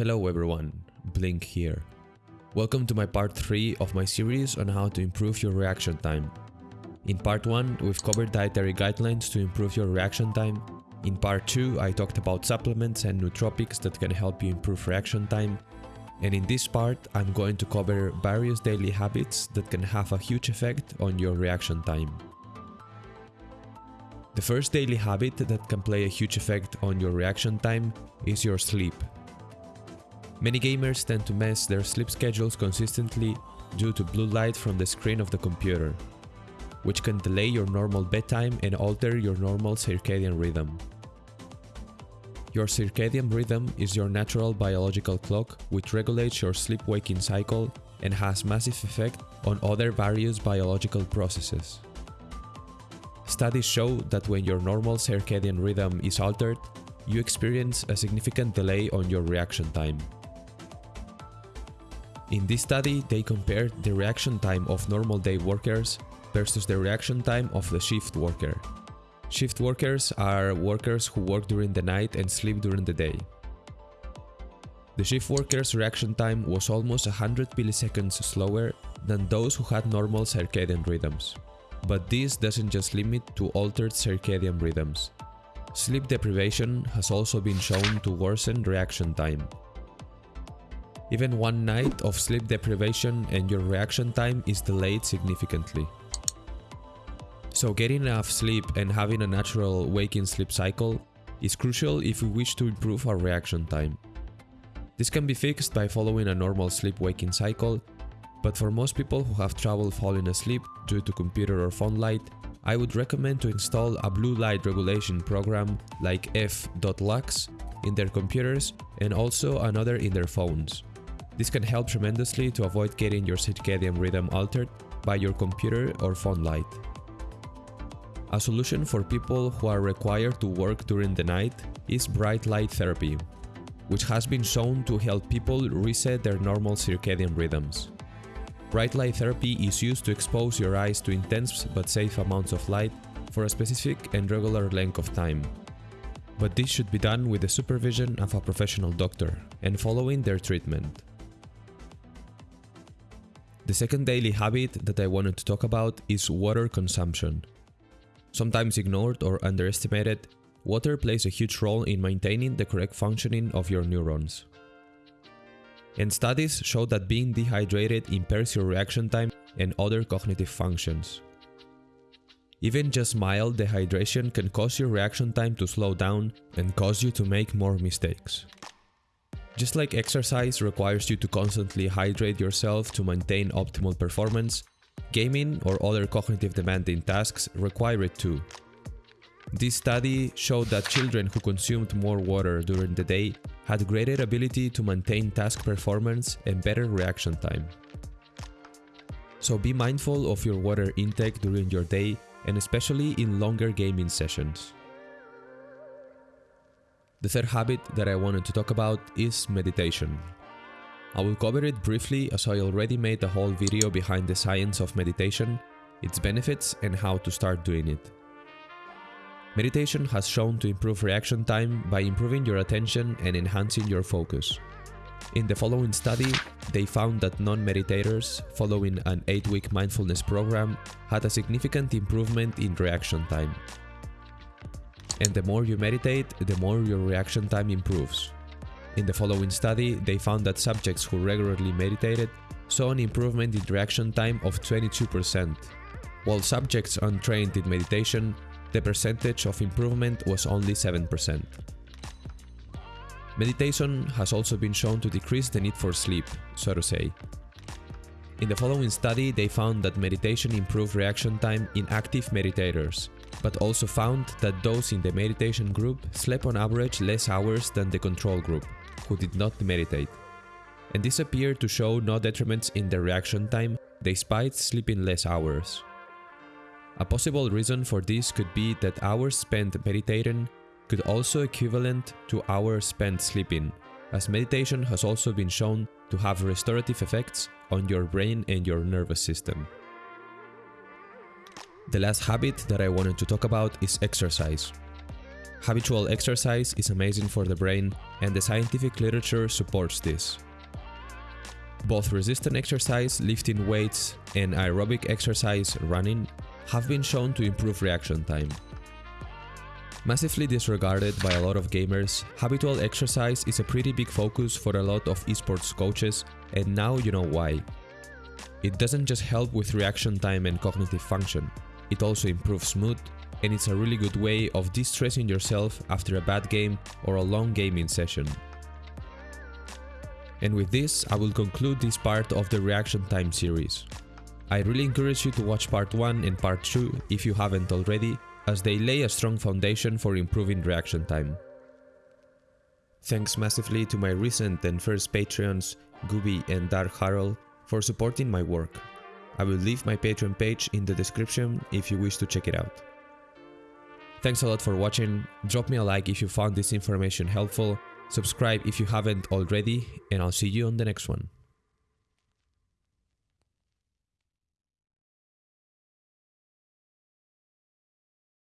Hello everyone, Blink here. Welcome to my part 3 of my series on how to improve your reaction time. In part 1, we've covered dietary guidelines to improve your reaction time. In part 2, I talked about supplements and nootropics that can help you improve reaction time. And in this part, I'm going to cover various daily habits that can have a huge effect on your reaction time. The first daily habit that can play a huge effect on your reaction time is your sleep. Many gamers tend to mess their sleep schedules consistently due to blue light from the screen of the computer, which can delay your normal bedtime and alter your normal circadian rhythm. Your circadian rhythm is your natural biological clock which regulates your sleep-waking cycle and has massive effect on other various biological processes. Studies show that when your normal circadian rhythm is altered, you experience a significant delay on your reaction time. In this study, they compared the reaction time of normal day workers versus the reaction time of the shift worker. Shift workers are workers who work during the night and sleep during the day. The shift workers' reaction time was almost 100 milliseconds slower than those who had normal circadian rhythms. But this doesn't just limit to altered circadian rhythms. Sleep deprivation has also been shown to worsen reaction time. Even one night of sleep deprivation and your reaction time is delayed significantly. So getting enough sleep and having a natural waking sleep cycle is crucial if we wish to improve our reaction time. This can be fixed by following a normal sleep-waking cycle but for most people who have trouble falling asleep due to computer or phone light, I would recommend to install a blue light regulation program like f.lux in their computers and also another in their phones. This can help tremendously to avoid getting your circadian rhythm altered by your computer or phone light. A solution for people who are required to work during the night is bright light therapy, which has been shown to help people reset their normal circadian rhythms. Bright light therapy is used to expose your eyes to intense but safe amounts of light for a specific and regular length of time. But this should be done with the supervision of a professional doctor and following their treatment. The second daily habit that I wanted to talk about is water consumption. Sometimes ignored or underestimated, water plays a huge role in maintaining the correct functioning of your neurons and studies show that being dehydrated impairs your reaction time and other cognitive functions. Even just mild dehydration can cause your reaction time to slow down and cause you to make more mistakes. Just like exercise requires you to constantly hydrate yourself to maintain optimal performance, gaming or other cognitive demanding tasks require it too. This study showed that children who consumed more water during the day had greater ability to maintain task performance and better reaction time. So be mindful of your water intake during your day and especially in longer gaming sessions. The third habit that I wanted to talk about is meditation. I will cover it briefly as I already made a whole video behind the science of meditation, its benefits and how to start doing it. Meditation has shown to improve reaction time by improving your attention and enhancing your focus. In the following study, they found that non-meditators following an 8-week mindfulness program had a significant improvement in reaction time. And the more you meditate, the more your reaction time improves. In the following study, they found that subjects who regularly meditated saw an improvement in reaction time of 22%, while subjects untrained in meditation the percentage of improvement was only 7%. Meditation has also been shown to decrease the need for sleep, so to say. In the following study, they found that meditation improved reaction time in active meditators, but also found that those in the meditation group slept on average less hours than the control group, who did not meditate. And this appeared to show no detriments in their reaction time despite sleeping less hours. A possible reason for this could be that hours spent meditating could also equivalent to hours spent sleeping, as meditation has also been shown to have restorative effects on your brain and your nervous system. The last habit that I wanted to talk about is exercise. Habitual exercise is amazing for the brain and the scientific literature supports this. Both resistant exercise, lifting weights, and aerobic exercise, running, have been shown to improve reaction time. Massively disregarded by a lot of gamers, habitual exercise is a pretty big focus for a lot of esports coaches, and now you know why. It doesn't just help with reaction time and cognitive function, it also improves mood, and it's a really good way of distressing yourself after a bad game or a long gaming session. And with this, I will conclude this part of the reaction time series. I really encourage you to watch part 1 and part 2 if you haven't already, as they lay a strong foundation for improving reaction time. Thanks massively to my recent and first Patreons, Gooby and Dark Harold, for supporting my work. I will leave my Patreon page in the description if you wish to check it out. Thanks a lot for watching, drop me a like if you found this information helpful, subscribe if you haven't already, and I'll see you on the next one.